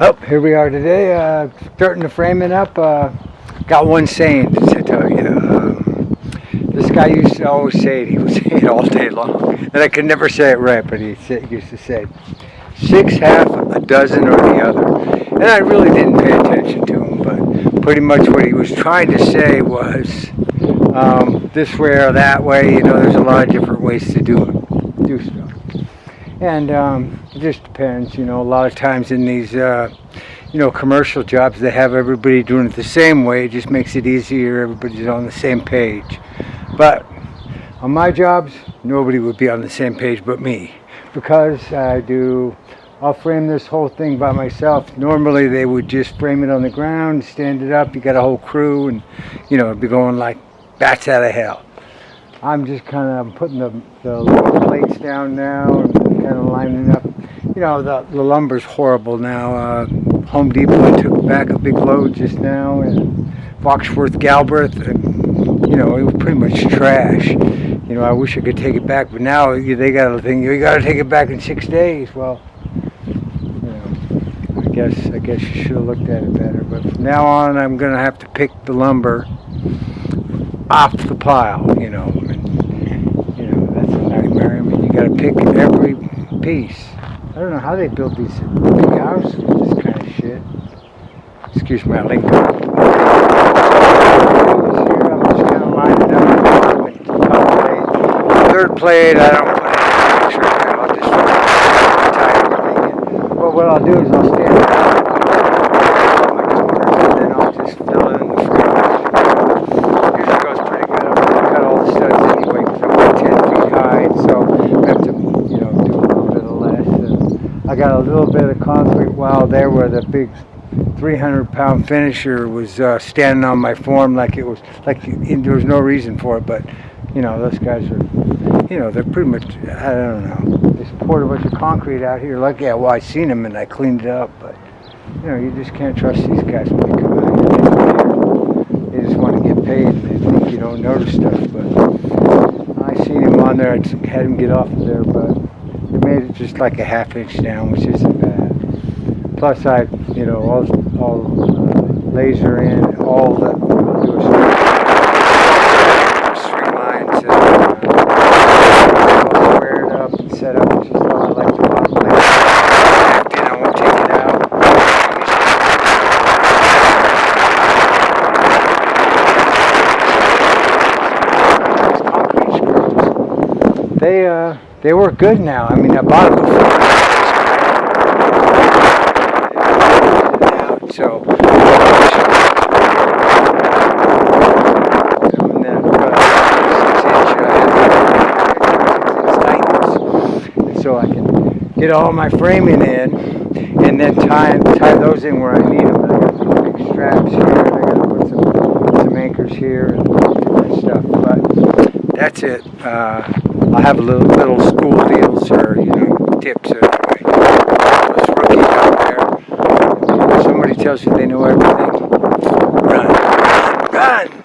Oh, here we are today, uh, starting to frame it up. Uh, got one saying to tell you. Um, this guy used to always say it. He would say it all day long, and I could never say it right, but he used to say, six, half, a dozen, or the other. And I really didn't pay attention to him, but pretty much what he was trying to say was um, this way or that way. You know, there's a lot of different ways to do it, do. And um, it just depends, you know, a lot of times in these, uh, you know, commercial jobs, they have everybody doing it the same way. It just makes it easier. Everybody's on the same page. But on my jobs, nobody would be on the same page but me. Because I do, I'll frame this whole thing by myself. Normally they would just frame it on the ground, stand it up. You got a whole crew and, you know, it'd be going like bats out of hell. I'm just kind of putting the, the plates down now and kind of lining up. You know, the, the lumber's horrible now. Uh, Home Depot took back a big load just now and Foxworth Galbraith, and, you know, it was pretty much trash. You know, I wish I could take it back, but now they got a thing, you got to take it back in six days. Well, you know, I guess, I guess you should have looked at it better. But from now on, I'm going to have to pick the lumber off the pile, you know. And, you know, that's a nightmare. I mean, you got to pick every piece. I don't know how they build these big houses with this kind of shit. Excuse my lingo. Third plate, I don't put any pictures. I'll just in. Well, what I'll do is I'll stand it out and then I'll just fill it in the frame. Usually goes pretty good. I'm gonna cut all the studs anyway because I'm about 10 feet high, so I have to, you know, do a little bit of less. And I got a little bit of concrete wall there where the big 300 pound finisher was uh, standing on my form like it was, like there was no reason for it, but you know, those guys are, you know, they're pretty much, I don't know, they poured a bunch of concrete out here. Lucky, yeah, well, I seen them and I cleaned it up, but you know, you just can't trust these guys when they come out here. They just want to get paid and they think you don't notice stuff, but I seen him on there, I had him get off of there, but made it just like a half inch down, which isn't bad. Plus I, you know, all, all uh, laser in, all the, uh, up and set up, I like to I won't take it out. They, uh, they work good now. I mean, I bought them before. So, and then got a six inch, uh, so I can get all my framing in and then tie, tie those in where I need them. I got some big straps here, and I gotta put some, some anchors here and stuff, but that's it. Uh, I have a little little school deals here, you know tips of out there. Somebody tells you they know everything. Run, run, run.